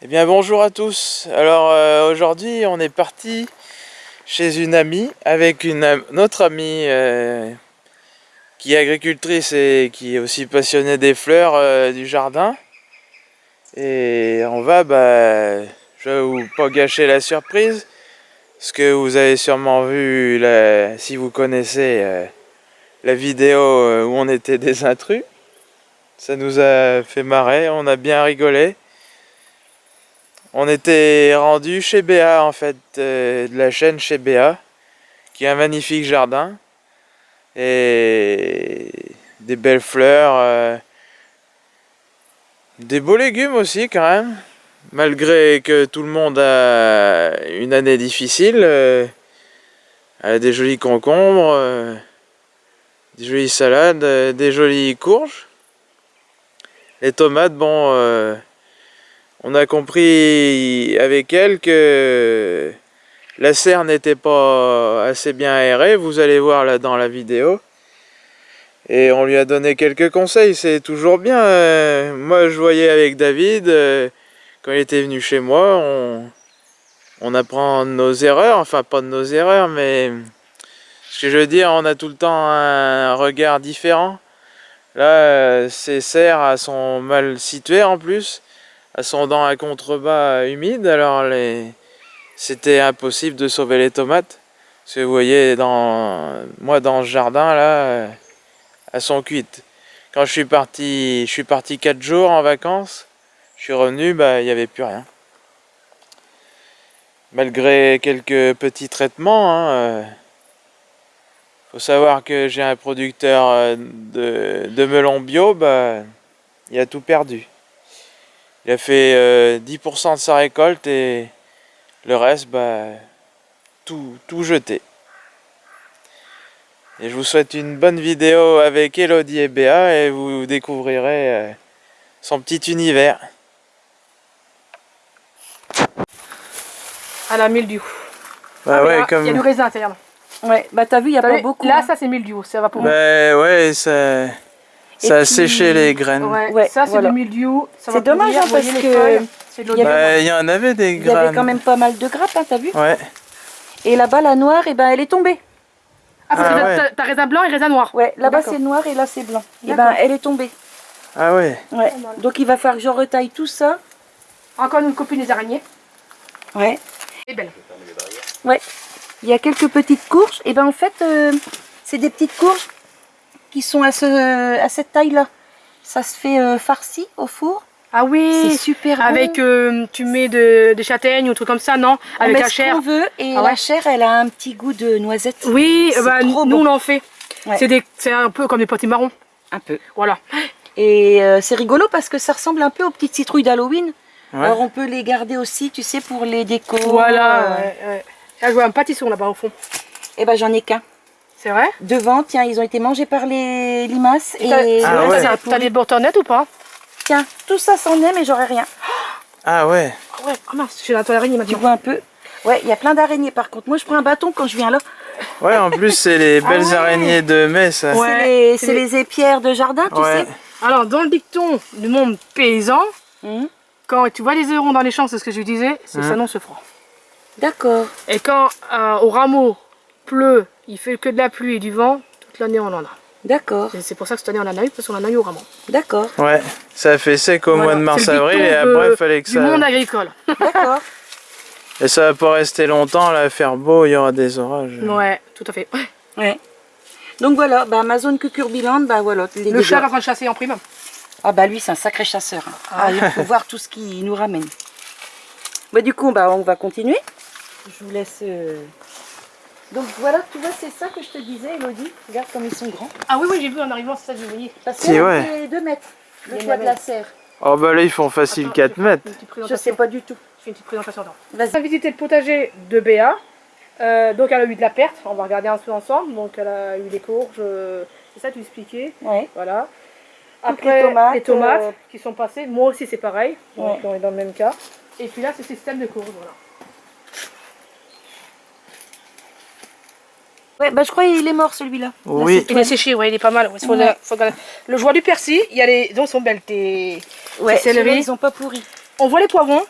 Eh bien bonjour à tous. Alors euh, aujourd'hui on est parti chez une amie avec une, autre amie euh, qui est agricultrice et qui est aussi passionnée des fleurs euh, du jardin. Et on va, bah, je vais vous pas gâcher la surprise, ce que vous avez sûrement vu si vous connaissez la vidéo où on était des intrus. Ça nous a fait marrer, on a bien rigolé. On était rendu chez Béa en fait, euh, de la chaîne chez Béa, qui a un magnifique jardin et des belles fleurs, euh, des beaux légumes aussi quand même, malgré que tout le monde a une année difficile, euh, des jolis concombres, des jolies salades, des jolies courges. Les tomates, bon, on a compris avec elle que la serre n'était pas assez bien aérée, vous allez voir là dans la vidéo. Et on lui a donné quelques conseils, c'est toujours bien. Euh, moi je voyais avec David, euh, quand il était venu chez moi, on, on apprend nos erreurs, enfin pas de nos erreurs, mais ce que je veux dire, on a tout le temps un regard différent. Là, euh, ces serres sont mal situées en plus dans un contrebas humide, alors les... c'était impossible de sauver les tomates. Parce que vous voyez, dans... moi dans ce jardin là, elles sont cuites. Quand je suis parti, je suis parti 4 jours en vacances, je suis revenu, bah il n'y avait plus rien. Malgré quelques petits traitements, hein, euh, faut savoir que j'ai un producteur euh, de, de melons bio, bah, il a tout perdu. Il a fait 10% euh, de sa récolte et le reste, bah, tout, tout jeté. Et je vous souhaite une bonne vidéo avec Elodie et Béa et vous découvrirez euh, son petit univers. À la mildiou. Bah ouais, comme... Il y a du raisin à l'intérieur. Ouais, bah t'as vu, il n'y a pas beaucoup. Là, hein. ça c'est mildiou, ça va pour moi. Bah ouais, ça... Ça a séché les graines. Ouais, ça c'est du mildiou. C'est dommage hein, parce que... Il y, en avait des graines. Il y avait quand même pas mal de grappes, hein, t'as vu Ouais. Et là-bas, la noire, et eh ben, elle est tombée. Ah, parce ah, que t'as raisin blanc et raisin noir. Ouais, là-bas c'est noir et là c'est blanc. Et eh ben, elle est tombée. Ah ouais. Ouais. Donc il va falloir que je retaille tout ça. Encore une copine des araignées. Ouais. Et belle. Ouais. Il y a quelques petites courges. Et ben en fait, euh, c'est des petites courges qui sont à, ce, à cette taille-là. Ça se fait euh, farci au four. Ah oui C'est super Avec, euh, tu mets de, des châtaignes ou trucs comme ça, non? Avec la chair. veut et ah la chair, elle a un petit goût de noisette. Oui, bah, nous on en fait. C'est un peu comme des potimarrons. Un peu. Voilà. Et euh, c'est rigolo parce que ça ressemble un peu aux petites citrouilles d'Halloween. Alors on peut les garder aussi, tu sais, pour les décos. Voilà, ouais, je vois un pâtisson là-bas au fond. Eh ben j'en ai qu'un. C'est vrai Devant, tiens, ils ont été mangés par les limaces. Et ah T'as des bourtonnettes ou pas Tiens, tout ça s'en est, mais j'aurais rien. Ah ouais Ah ouais, oh mince, j'ai la araignée maintenant. Tu vois un peu Ouais, il y a plein d'araignées par contre. Moi, je prends un bâton quand je viens là. Ouais, en plus, c'est les ah belles araignées de mai, ça. Ouais, c'est les, épières de jardin, tu sais. Alors, dans le dicton du monde paysan, hum. quand tu vois les eurons dans les champs, c'est ce que je disais, c'est ça hum. non se froid. D'accord. Et quand euh, au rameau pleut il fait que de la pluie et du vent, toute l'année on en a. D'accord. C'est pour ça que cette année on en a eu, parce qu'on en a eu au rameau. D'accord. Ouais, ça a fait sec au mois de mars-avril et après il fallait que ça... Du monde agricole. D'accord. et ça va pas rester longtemps, là, faire beau, il y aura des orages. Ouais, tout à fait. Ouais. Donc voilà, bah, Amazon Cucurbiland, bah voilà. Les Le chat va en chasser en prime. Ah bah lui c'est un sacré chasseur. Hein. Ah. il faut voir tout ce qu'il nous ramène. Bah du coup, bah, on va continuer. Je vous laisse... Euh, donc voilà, tu vois, c'est ça que je te disais, Elodie. Regarde comme ils sont grands. Ah oui, oui, j'ai vu en arrivant, c'est ça que je voyais. Parce que ouais. 2 mètres, le toit de la serre. Oh bah là, ils font facile 4 mètres. Je sais pas du tout. Je fais une petite présentation. On va visiter le potager de Béa. Euh, donc elle a eu de la perte, on va regarder un peu ensemble. Donc elle a eu des courges, euh, c'est ça tu expliquais Oui. Voilà. Après les tomates, euh, qui sont passées, moi aussi c'est pareil, donc on est dans le même cas. Et puis là c'est système de courges, voilà. Ouais, bah je crois qu'il est mort celui-là. Oui. Il est séché, ouais, il est pas mal. Le joie du persil, il y a les. Sont belles tes, ouais, céleri. Ils ont pas pourri. On voit les poivrons.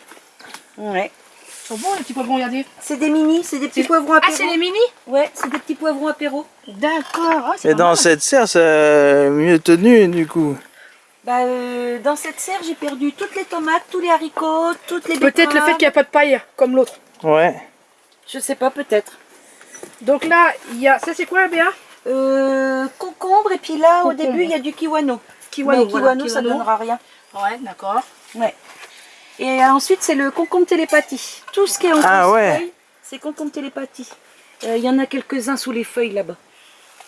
Ouais. Ils sont bons les petits poivrons, regardez. C'est des mini, c'est des petits C'est- poivrons Ah, apéro. c'est les mini Ouais, c'est des petits poivrons apéro. D'accord. Ah, c'est Et dans mal. cette serre, ça a mieux tenu du coup. Bah, euh, dans cette serre, j'ai perdu toutes les tomates, tous les haricots, toutes les. Peut-être le fait qu'il n'y a pas de paille comme l'autre. Ouais. Je sais pas, peut-être. Donc là, il y a. Ça, c'est quoi, Béa? Euh, concombre, et puis là, au début, il y a du kiwano. Kiwano. Mais voilà, kiwano, ça kiwano. donnera rien. Ouais, d'accord. Ouais. Et euh, ensuite, c'est le concombre télépathie. Tout ce qui est en Ah ouais. c'est concombre télépathie. Euh, Il y en a quelques-uns sous les feuilles là-bas.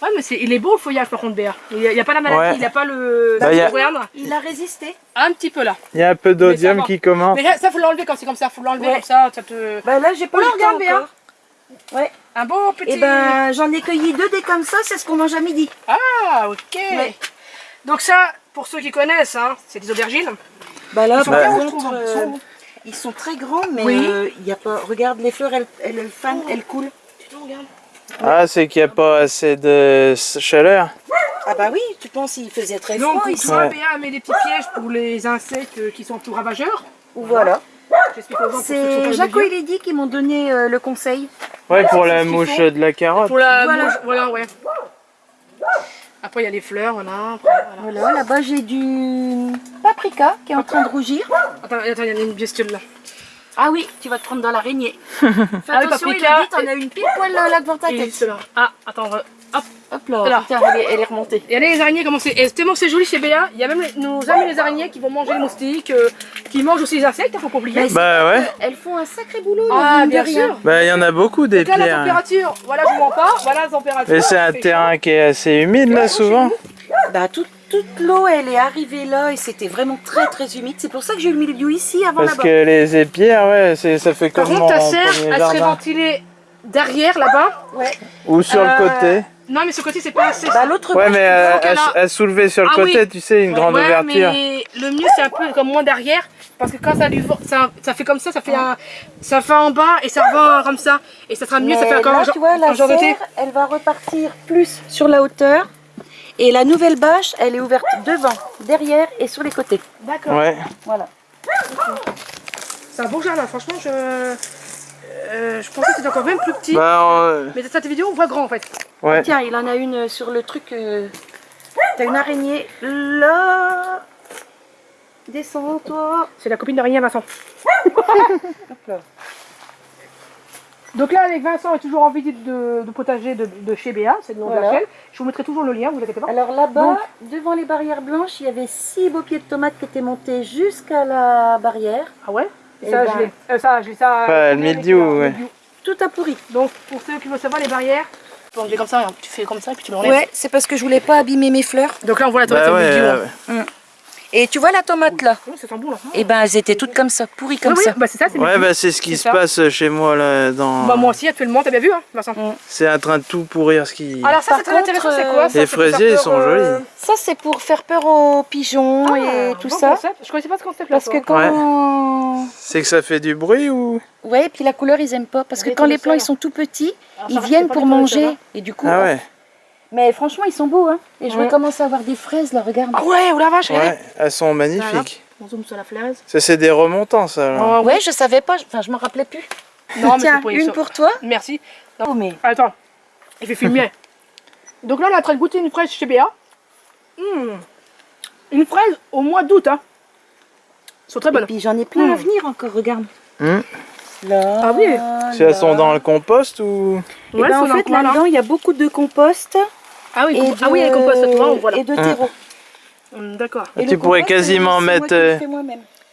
Ouais, mais il est beau le feuillage par contre, Béa. Il n'y a, il y a pas la maladie, Ouais. il n'y a pas le. Bah, il a- Regarde, Il a résisté. un petit peu là. Il y a un peu d'odium qui commence. Mais ça, faut l'enlever quand c'est comme ça. Faut l'enlever Ouais. comme ça. ça te... Bah là, j'ai pas Oh, le regarde temps encore. Ouais. Un beau petit. Et ben, j'en ai cueilli deux des comme ça, c'est ce qu'on mange à midi. Ah, ok. Ouais. Donc, ça, pour ceux qui connaissent, hein, c'est des aubergines. Bah là, Ils sont par bien, contre, trouve, ils euh, sont- ils sont très grands, mais Oui. euh, il y a pas. Regarde, les fleurs, elles, elles, elles fanent, elles coulent. Tu te regardes Ah, c'est qu'il n'y a pas assez de chaleur. Ah bah oui, tu penses il faisait très Donc, froid tu ici. Ouais. Béa met des petits pièges pour les insectes euh, qui sont plus ravageurs. Voilà. Pas C'est Jaco et. Lady qui m'ont donné euh, le conseil. Ouais, pour la mouche de la carotte. Pour la Voilà. mouche, voilà, ouais. Après, il y a les fleurs, voilà. Après, voilà. Voilà, là-bas j'ai du paprika qui est en train de rougir. Attends, attends, il y en a une bestiole là. Ah oui, tu vas te prendre dans l'araignée. Fais Ah oui, attention, il paprika. a dit, t'en as une pile poil là, là devant ta tête. Ah, attends, on va- hop. Hop là, Là. putain, elle est, elle est remontée. Et allez, les araignées, comment c'est Et tellement c'est joli chez Béa, il y a même les- nos amis les araignées qui vont manger les moustiques, euh, qui mangent aussi les insectes, il faut pas oublier. Mais Bah ouais. Elles font un sacré boulot, Ah, bien rien. sûr. Bah il y en a beaucoup des Donc là, la pierres. température, voilà, je vous mens pas, voilà la température. Mais c'est un terrain qui est assez humide là souvent. Bah, toute, toute l'eau, elle est arrivée là et c'était vraiment très très humide. C'est pour ça que j'ai eu le milieu ici avant Parce là-bas. que les épierres, ouais, ça fait Par comme contre, mon ta serre, elle serait ventilée derrière, là-bas. Ouais. Ou sur Euh, le côté. Non, mais ce côté, c'est pas assez. Bah, l'autre Ouais, mais euh, à, a- soulever sur le Ah côté, oui. tu sais, une grande ouais, ouverture. mais le mieux, c'est un peu comme moins derrière, parce que quand ça, lui, ça, ça fait comme ça, ça fait un, ça fait en bas et ça revient comme ça. Et ça sera mieux, ça fait encore là, un tu vois, la un genre de thé. serre, elle va repartir plus sur la hauteur. Et la nouvelle bâche, elle est ouverte devant, derrière et sur les côtés. D'accord. Ouais. Voilà. C'est un beau jardin, franchement, je, euh, je pensais que c'était encore même plus petit. Bah, euh, Mais dans cette vidéo, on voit grand en fait. Ouais. Tiens, il en a une sur le truc. euh, T'as une araignée là. Descends, toi. C'est la copine d'araignée Vincent. Donc là, avec Vincent est toujours en visite de, de potager de, de chez Béa, c'est le nom de la chaîne. Je vous mettrai toujours le lien, vous inquiétez pas. Alors là-bas, devant les barrières blanches, il y avait six beaux pieds de tomates qui étaient montés jusqu'à la barrière. Ah ouais Eh ça, ben- je l'ai. Euh, ça, je l'ai ça. Pas euh, le euh, ouais. mildiou. Tout a pourri. Donc pour ceux qui veulent savoir les barrières, peux enlever comme ça, hein. tu fais comme ça et puis tu l'enlèves. Ouais, c'est parce que je voulais pas abîmer mes fleurs. Donc là on voit la tomate Bah ouais, le mildiou. Euh. Et tu vois la tomate là Oui, ça sent bon là. Eh ben, elles étaient toutes comme ça, pourries comme oui, oui, ça. bah c'est ça, c'est ouais, bah c'est ce qui se ça. passe chez moi là. Dans... Bah moi aussi actuellement, t'as bien vu hein, Vincent C'est en train de tout pourrir ce qui. Alors ça c'est très intéressant, c'est euh, quoi ça, les c'est pour faire fraisiers, ils peur, sont euh, jolis. Ça, c'est pour faire peur aux pigeons ah, et tout bon ça. concept. Je connaissais pas ce concept là. Parce que quand... C'est que ça fait du bruit ou Ouais, et puis la couleur, ils aiment pas. Parce que quand le les plants, ils sont tout petits, ils viennent pour manger. hein. Et du coup... Ouais. Mais franchement, ils sont beaux, hein. Et je Ouais. recommence à avoir des fraises, là, regarde. Ah ouais, oh la vache. Ouais, elles sont magnifiques. On zoome sur la flaise. Ça c'est des remontants ça. là. Oh, Ouais, je savais pas, enfin, je m'en rappelais plus. Non, Tiens, pour une pour toi. Merci. Oh, mais... Attends, je vais filmer. Donc là, on est en train de goûter une fraise chez Béa. Mmh. Une fraise au mois d'août. Hein. Elles sont très Et bonnes. puis j'en ai plein à Mm. venir encore, regarde. Hmm. Là, Ah oui. Si elles sont dans le compost ou. Et Ouais, ben, sont en fait, là-dedans, il y a beaucoup de compost. Ah oui, compo- de... ah oui, les composts, tu vois, on voit là. Et de Ah. terreau. Hum, D'accord. Et Tu pourrais quasiment moi mettre, euh.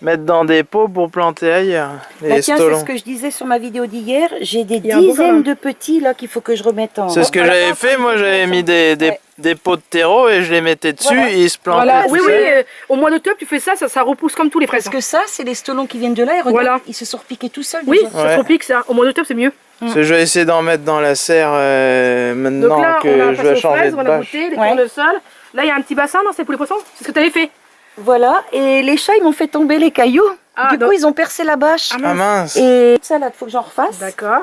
Mettre dans des pots pour planter ailleurs. Les Bah tiens, c'est ce que je disais sur ma vidéo d'hier. J'ai des dizaines jardin. de petits là qu'il faut que je remette en. C'est ce que j'avais fait, moi j'avais mis des, des, Ouais. des pots de terreau et je les mettais dessus Voilà. et ils se plantaient. Voilà, oui, oui, euh, au mois d'octobre, tu fais ça, ça, ça repousse comme tous les fraises. Parce que ça, c'est les stolons qui viennent de là et regarde, Voilà. ils se sont repiqués tout seuls. Oui, déjà. ça Ouais. se repique ça. Au mois d'octobre, c'est mieux. Parce que je vais essayer d'en mettre dans la serre euh, Donc maintenant là, on a que je vais changer fraises, de on a bâche. goûté, les Ouais. tournesols. Là, il y a un petit bassin, non C'est pour les poissons C'est ce que tu avais fait Voilà, et les chats, ils m'ont fait tomber les cailloux. Ah, du donc- coup, ils ont percé la bâche. Ah mince Et ça, là, faut que j'en refasse. D'accord.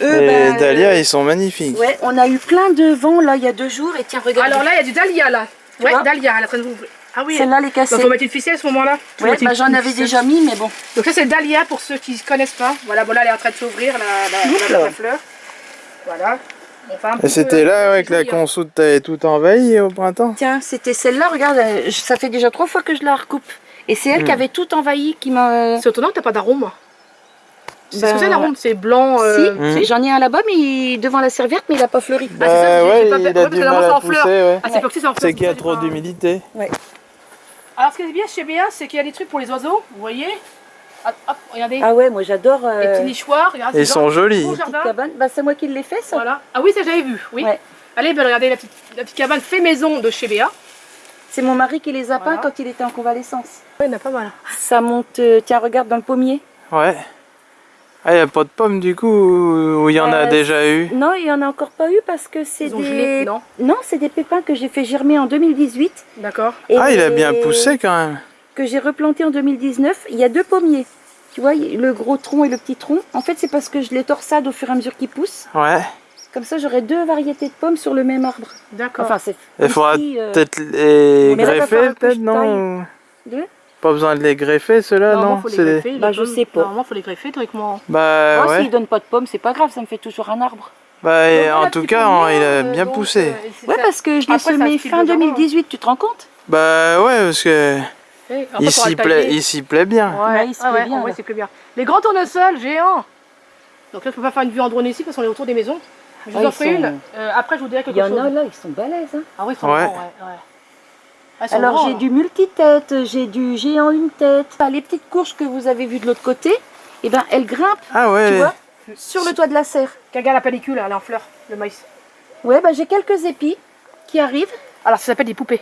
Eux, Les ben, dahlias ils sont magnifiques. Ouais, on a eu plein de vent là il y a deux jours et tiens regarde. Alors là, il y a du dahlia là. Ouais, dahlia, elle est en train de vous- Ah oui. Celle-là, elle est Il cassée. faut mettre une ficelle à ce moment-là. Ouais, une- bah, j'en avais ficelle. déjà mis, mais bon. Donc ça c'est dahlia pour ceux qui ne connaissent pas. Voilà, bon là elle est en train de s'ouvrir la, la, la- fleur. Voilà. Enfin, c'était là ouais, que la consoude t'avait tout envahi au printemps Tiens, c'était celle-là, regarde, euh, ça fait déjà trois fois que je la recoupe. Et c'est elle Hmm. qui avait tout envahi, qui m'a... C'est étonnant que t'as pas d'arôme. C'est ce Ben, que c'est l'arôme, c'est blanc. euh, Si, Hmm. j'en ai un là-bas, mais il- devant la serviette, mais il a pas fleuri. Ah, c'est ça, Bah j'ai- ouais, j'ai pas- il ouais, a parce du mal à pousser, ouais. Ah, c'est C'est qu'il y a trop d'humidité. Alors ce qui est bien chez Béa, c'est qu'il y a des trucs pour les oiseaux, vous voyez Ah, Hop, regardez, Ah ouais, moi j'adore... les Euh, petits nichoirs, regardez. Ils sont jolis. Bah, c'est moi qui l'ai fait, ça. Voilà. Ah oui, ça j'avais vu, oui. Ouais. Allez, ben, regardez la petite, la petite cabane fait maison de chez Béa. C'est mon mari qui les a Voilà. peints quand il était en convalescence. Ouais, il y en a pas mal. Ça monte... euh, tiens, regarde dans le pommier. Ouais. Ah, il n'y a pas de pommes du coup Ou il y en a Euh, déjà eu? Non, il y en a encore pas eu parce que c'est gelé, des... non? Non, c'est des pépins que j'ai fait germer en 2018. D'accord. Ah, il a bien poussé quand même. Que j'ai replanté en 2019. Il y a deux pommiers. Tu vois, le gros tronc et le petit tronc. En fait, c'est parce que je les torsade au fur et à mesure qu'ils poussent. Ouais. Comme ça, j'aurai deux variétés de pommes sur le même arbre. D'accord. Enfin, c'est... Il faudra euh, peut-être les greffer, peut-être, non? deux. Pas besoin de les greffer, ceux-là, Normalement, non? faut les greffer. les Bah, je pommes. sais pas. Normalement, faut les greffer, théoriquement. Bah ouais. s'ils donnent pas de pommes, c'est pas grave, ça me fait toujours un arbre. Bah, et en tout cas, pommier, il a euh, bien donc, poussé. euh, Ouais, ça. parce que je l'ai Après, ça semé fin de jardin, 2018, tu te rends compte? Bah ouais, parce que Eh, il s'y plaît, tailler. il s'y plaît bien. Ouais, il se plaît bien, là. Les grands tournesols géants. Donc là, je peux pas faire une vue en drone ici parce qu'on est autour des maisons. Mais je vous Ah, en ils ferai sont- une. Euh, après, je vous dirai Il quelque y en chose. a là, ils sont balèzes. Hein. Ah oui, ils sont Ouais. grands, ouais. ouais. Ah, Alors j'ai du multitête, j'ai du géant une tête. Les petites courges que vous avez vues de l'autre côté, eh ben, elles grimpent, Ah tu ouais. vois, sur le toit de la serre. Regarde la pellicule, elle est en fleurs, le maïs. Ouais, bah, j'ai quelques épis qui arrivent. Alors, ça s'appelle des poupées.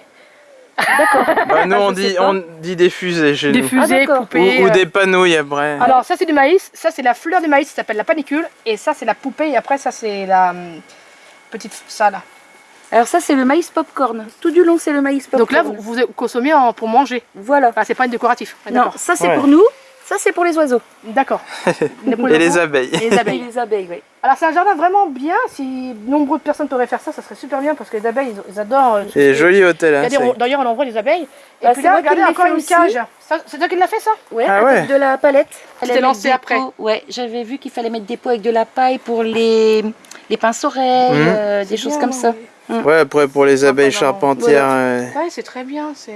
D'accord. Bah, nous, Ah, on dit, on dit des fusées chez Des nous. fusées. Ou, poupées. ou euh. des panouilles après. Alors, ça, c'est du maïs. Ça, c'est la fleur du maïs, ça s'appelle la panicule. Et ça, c'est la poupée. Et après, ça, c'est la hum, petite. Ça, là. Alors ça, c'est le maïs popcorn. Tout du long, c'est le maïs popcorn. Donc là, vous, vous consommez en- pour manger. Voilà. Enfin, c'est pas une décoratif. Ah, Non, ça c'est Ouais. pour nous, ça c'est pour les oiseaux. D'accord. Et les abeilles. Et les abeilles. les abeilles, oui. Alors, c'est un jardin vraiment bien. Si nombreuses personnes pourraient faire ça, ça serait super bien parce que les abeilles, ils, adorent. euh, tout ce Et qui est- joli hôtel. Hein, c'est- D'ailleurs, on envoie les abeilles. Et Bah, puis c'est là, regardez encore une aussi. cage. C'est toi qui l'a fait ça? Ouais, Ah avec ouais. de la palette. Tu t'es mettre lancé après. pots. Ouais, j'avais vu qu'il fallait mettre des pots avec de la paille pour les, les pinces-oreilles, Mhm. euh, des choses bien, comme ça. Ouais, après pour les abeilles charpentières. Ouais, c'est très bien. c'est